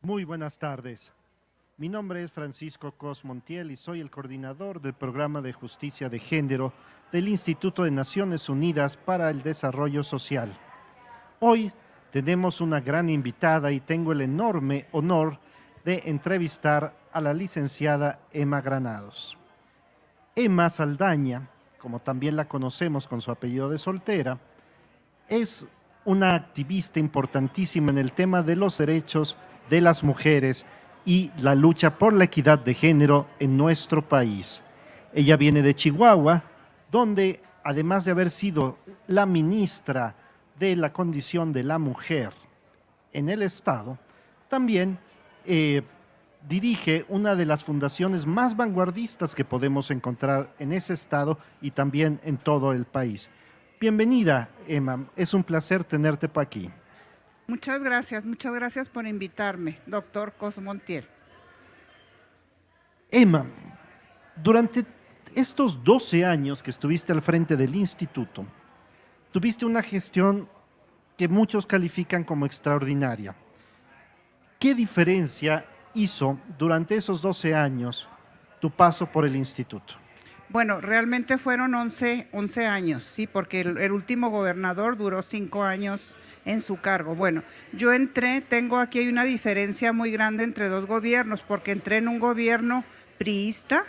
Muy buenas tardes. Mi nombre es Francisco Cos Montiel y soy el coordinador del programa de justicia de género del Instituto de Naciones Unidas para el Desarrollo Social. Hoy tenemos una gran invitada y tengo el enorme honor de entrevistar a la licenciada Emma Granados. Emma Saldaña, como también la conocemos con su apellido de soltera, es una activista importantísima en el tema de los derechos de las mujeres y la lucha por la equidad de género en nuestro país. Ella viene de Chihuahua, donde además de haber sido la ministra de la condición de la mujer en el Estado, también eh, dirige una de las fundaciones más vanguardistas que podemos encontrar en ese Estado y también en todo el país. Bienvenida, Emma. Es un placer tenerte por aquí. Muchas gracias, muchas gracias por invitarme, doctor Cosmontiel. Emma, durante estos 12 años que estuviste al frente del instituto, tuviste una gestión que muchos califican como extraordinaria. ¿Qué diferencia hizo durante esos 12 años tu paso por el instituto? Bueno, realmente fueron 11, 11 años, sí, porque el, el último gobernador duró 5 años en su cargo. Bueno, yo entré, tengo aquí hay una diferencia muy grande entre dos gobiernos, porque entré en un gobierno priista,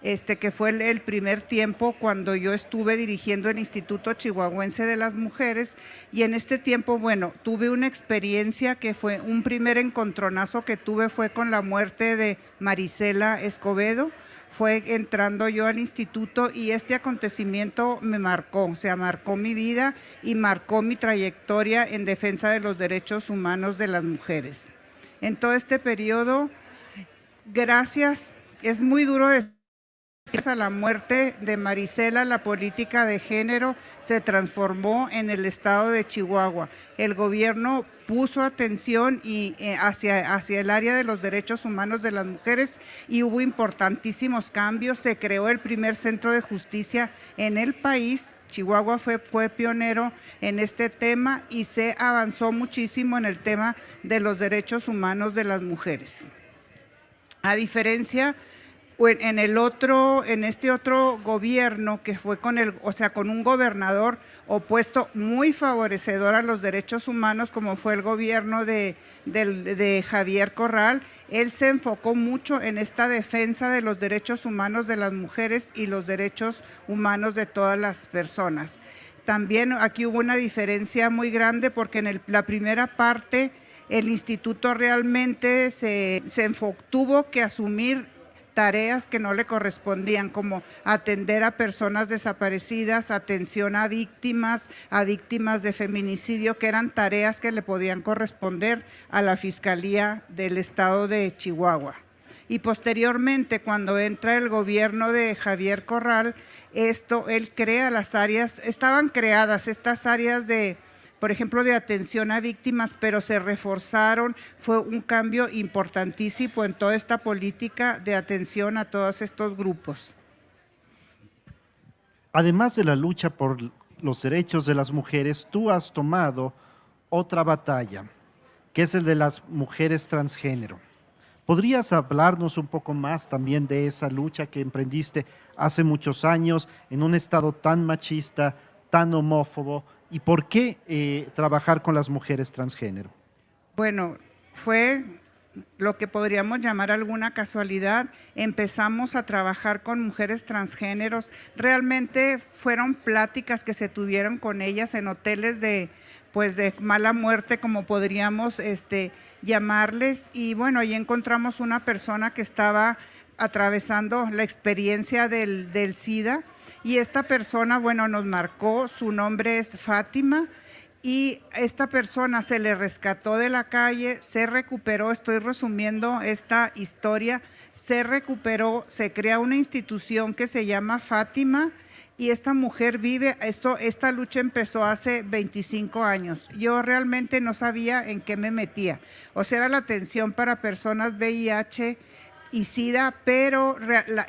este, que fue el, primer tiempo cuando yo estuve dirigiendo el Instituto Chihuahuense de las Mujeres y en este tiempo, bueno, tuve una experiencia que fue un primer encontronazo que tuve fue con la muerte de Marisela Escobedo, fue entrando yo al instituto y este acontecimiento me marcó, o sea, marcó mi vida y marcó mi trayectoria en defensa de los derechos humanos de las mujeres. En todo este periodo, gracias, es muy duro Gracias a la muerte de Marisela, la política de género se transformó en el estado de Chihuahua. El gobierno puso atención eh, hacia, hacia el área de los derechos humanos de las mujeres y hubo importantísimos cambios. Se creó el primer centro de justicia en el país. Chihuahua fue, fue pionero en este tema y se avanzó muchísimo en el tema de los derechos humanos de las mujeres. A diferencia en el otro, en este otro gobierno que fue con el, o sea, con un gobernador opuesto muy favorecedor a los derechos humanos, como fue el gobierno de, Javier Corral, él se enfocó mucho en esta defensa de los derechos humanos de las mujeres y los derechos humanos de todas las personas. También aquí hubo una diferencia muy grande porque en la primera parte el instituto realmente se tuvo que asumir tareas que no le correspondían, como atender a personas desaparecidas, atención a víctimas, a víctimas de feminicidio, que eran tareas que le podían corresponder a la Fiscalía del Estado de Chihuahua. Y posteriormente, cuando entra el gobierno de Javier Corral, esto, él crea las áreas, estaban creadas estas áreas de por ejemplo, de atención a víctimas, pero se reforzaron, fue un cambio importantísimo en toda esta política de atención a todos estos grupos. Además de la lucha por los derechos de las mujeres, tú has tomado otra batalla, que es el de las mujeres transgénero. ¿Podrías hablarnos un poco más también de esa lucha que emprendiste hace muchos años en un estado tan machista, tan homófobo, ¿Y por qué eh, trabajar con las mujeres transgénero? Bueno, fue lo que podríamos llamar alguna casualidad, empezamos a trabajar con mujeres transgéneros. Realmente fueron pláticas que se tuvieron con ellas en hoteles de, pues de mala muerte, como podríamos este, llamarles. Y bueno, ahí encontramos una persona que estaba atravesando la experiencia del, del SIDA y esta persona, bueno, nos marcó, su nombre es Fátima, y esta persona se le rescató de la calle, se recuperó, estoy resumiendo esta historia, se recuperó, se crea una institución que se llama Fátima y esta mujer vive, esto, esta lucha empezó hace 25 años. Yo realmente no sabía en qué me metía. O sea, la atención para personas VIH, y SIDA, pero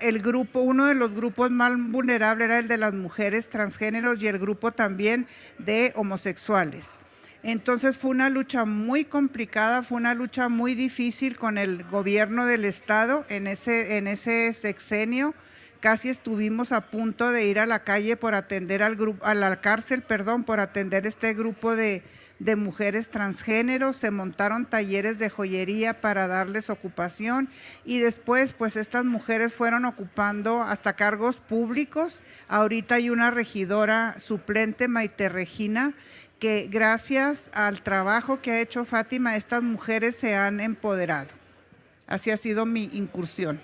el grupo, uno de los grupos más vulnerables era el de las mujeres transgéneros y el grupo también de homosexuales. Entonces fue una lucha muy complicada, fue una lucha muy difícil con el gobierno del estado en ese, en ese sexenio. Casi estuvimos a punto de ir a la calle por atender al grupo, a la cárcel, perdón, por atender este grupo de, de mujeres transgéneros, se montaron talleres de joyería para darles ocupación y después pues estas mujeres fueron ocupando hasta cargos públicos. Ahorita hay una regidora suplente, Maite Regina, que gracias al trabajo que ha hecho Fátima, estas mujeres se han empoderado. Así ha sido mi incursión.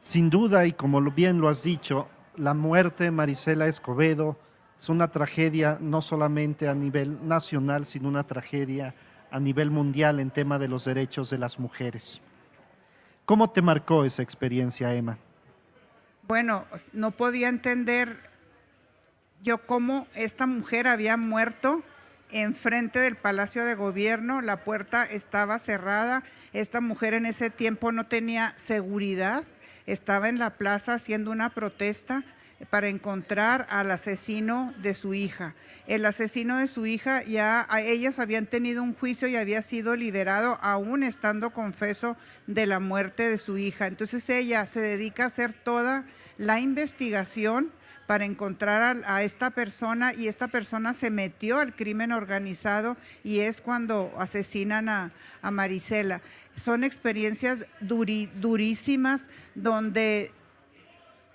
Sin duda, y como bien lo has dicho, la muerte de Marisela Escobedo es una tragedia no solamente a nivel nacional, sino una tragedia a nivel mundial en tema de los derechos de las mujeres. ¿Cómo te marcó esa experiencia, Emma? Bueno, no podía entender yo cómo esta mujer había muerto enfrente del Palacio de Gobierno, la puerta estaba cerrada, esta mujer en ese tiempo no tenía seguridad, estaba en la plaza haciendo una protesta para encontrar al asesino de su hija. El asesino de su hija ya ellas habían tenido un juicio y había sido liberado aún estando confeso de la muerte de su hija. Entonces ella se dedica a hacer toda la investigación para encontrar a, esta persona y esta persona se metió al crimen organizado y es cuando asesinan a, Marisela. Son experiencias durísimas donde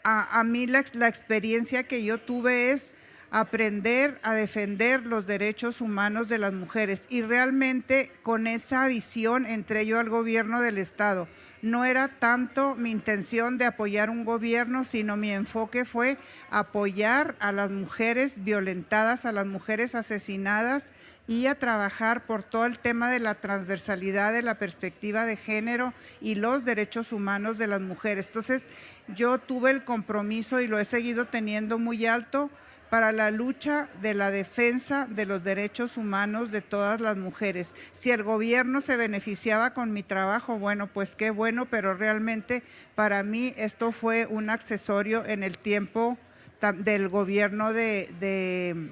a, mí la, la experiencia que yo tuve es aprender a defender los derechos humanos de las mujeres y realmente con esa visión entré yo al gobierno del Estado. No era tanto mi intención de apoyar un gobierno, sino mi enfoque fue apoyar a las mujeres violentadas, a las mujeres asesinadas y a trabajar por todo el tema de la transversalidad de la perspectiva de género y los derechos humanos de las mujeres. Entonces, yo tuve el compromiso y lo he seguido teniendo muy alto para la lucha de la defensa de los derechos humanos de todas las mujeres. Si el gobierno se beneficiaba con mi trabajo, bueno, pues qué bueno, pero realmente para mí esto fue un accesorio en el tiempo del gobierno de,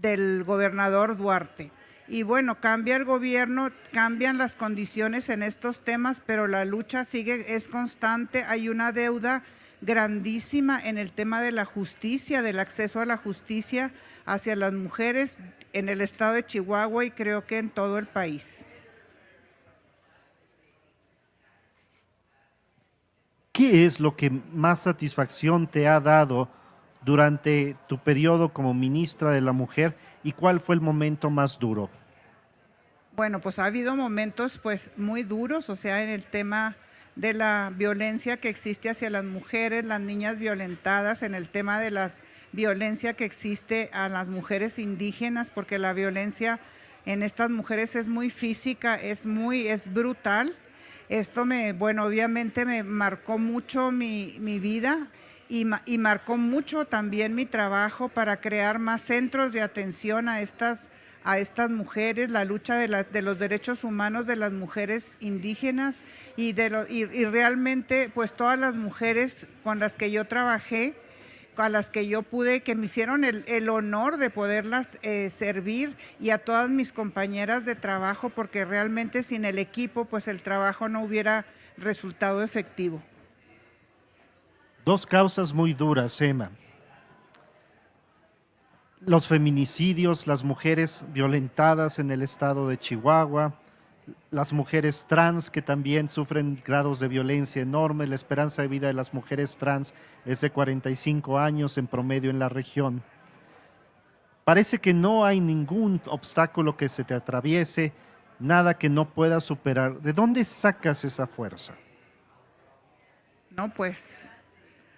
del gobernador Duarte. Y bueno, cambia el gobierno, cambian las condiciones en estos temas, pero la lucha sigue, es constante, hay una deuda grandísima en el tema de la justicia, del acceso a la justicia hacia las mujeres en el estado de Chihuahua y creo que en todo el país. ¿Qué es lo que más satisfacción te ha dado durante tu periodo como ministra de la Mujer y cuál fue el momento más duro? Bueno, pues ha habido momentos pues muy duros, o sea, en el tema de la violencia que existe hacia las mujeres, las niñas violentadas, en el tema de la violencia que existe a las mujeres indígenas, porque la violencia en estas mujeres es muy física, es muy, es brutal. Esto me, bueno, obviamente me marcó mucho mi, vida y, y marcó mucho también mi trabajo para crear más centros de atención a estas a estas mujeres, la lucha de, de los derechos humanos de las mujeres indígenas y, de y, realmente pues todas las mujeres con las que yo trabajé, a las que yo pude, que me hicieron el, honor de poderlas eh, servir y a todas mis compañeras de trabajo, porque realmente sin el equipo pues el trabajo no hubiera resultado efectivo. Dos causas muy duras, Emma los feminicidios, las mujeres violentadas en el estado de Chihuahua, las mujeres trans que también sufren grados de violencia enormes, la esperanza de vida de las mujeres trans es de 45 años en promedio en la región. Parece que no hay ningún obstáculo que se te atraviese, nada que no puedas superar. ¿De dónde sacas esa fuerza? No, pues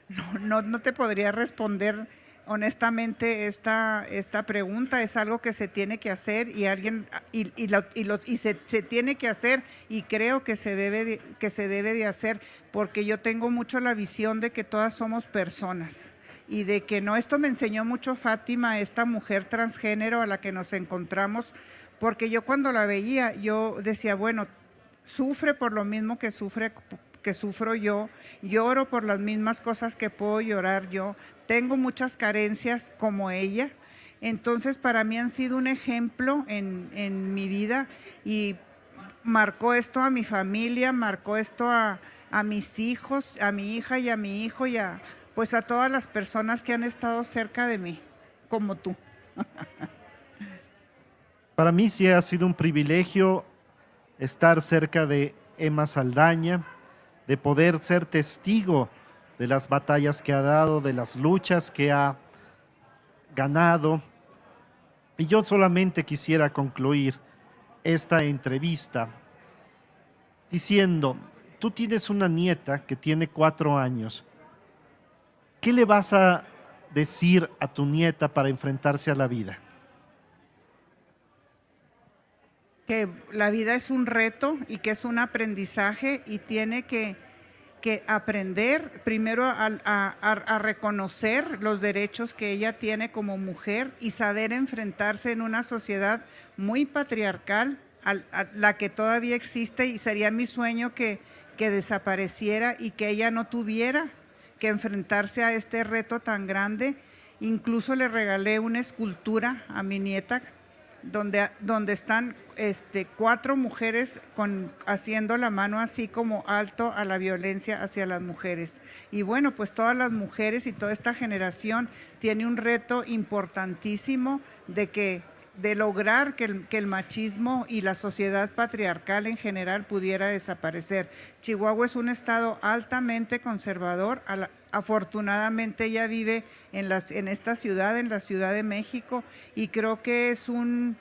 no, no, no te podría responder honestamente esta, esta pregunta es algo que se tiene que hacer y alguien y, y, y, se, se, tiene que hacer y creo que se debe de, que se debe de hacer porque yo tengo mucho la visión de que todas somos personas y de que no esto me enseñó mucho Fátima esta mujer transgénero a la que nos encontramos porque yo cuando la veía yo decía bueno sufre por lo mismo que sufre que sufro yo, lloro por las mismas cosas que puedo llorar yo, tengo muchas carencias como ella Entonces, para mí han sido un ejemplo en, mi vida y marcó esto a mi familia, marcó esto a, a mis hijos, a mi hija y a mi hijo y a, pues a todas las personas que han estado cerca de mí, como tú. Para mí sí ha sido un privilegio estar cerca de Emma Saldaña, de poder ser testigo de las batallas que ha dado, de las luchas que ha ganado. Y yo solamente quisiera concluir esta entrevista diciendo, tú tienes una nieta que tiene cuatro años. ¿Qué le vas a decir a tu nieta para enfrentarse a la vida? Que la vida es un reto y que es un aprendizaje y tiene que, que aprender primero a, reconocer los derechos que ella tiene como mujer y saber enfrentarse en una sociedad muy patriarcal, la que todavía existe y sería mi sueño que, que desapareciera y que ella no tuviera que enfrentarse a este reto tan grande. Incluso le regalé una escultura a mi nieta donde, donde están este, cuatro mujeres haciendo la mano así como alto a la violencia hacia las mujeres. Y bueno, pues todas las mujeres y toda esta generación tiene un reto importantísimo de que de lograr que el, machismo y la sociedad patriarcal en general pudiera desaparecer. Chihuahua es un estado altamente conservador, afortunadamente ella vive en esta ciudad, en la Ciudad de México, y creo que es un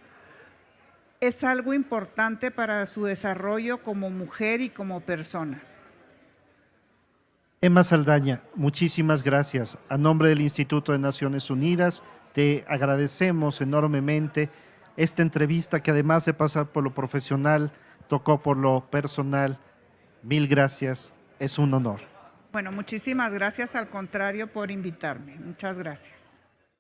es algo importante para su desarrollo como mujer y como persona. Emma Saldaña, muchísimas gracias. A nombre del Instituto de Naciones Unidas, te agradecemos enormemente esta entrevista que además de pasar por lo profesional, tocó por lo personal. Mil gracias, es un honor. Bueno, muchísimas gracias, al contrario, por invitarme. Muchas gracias.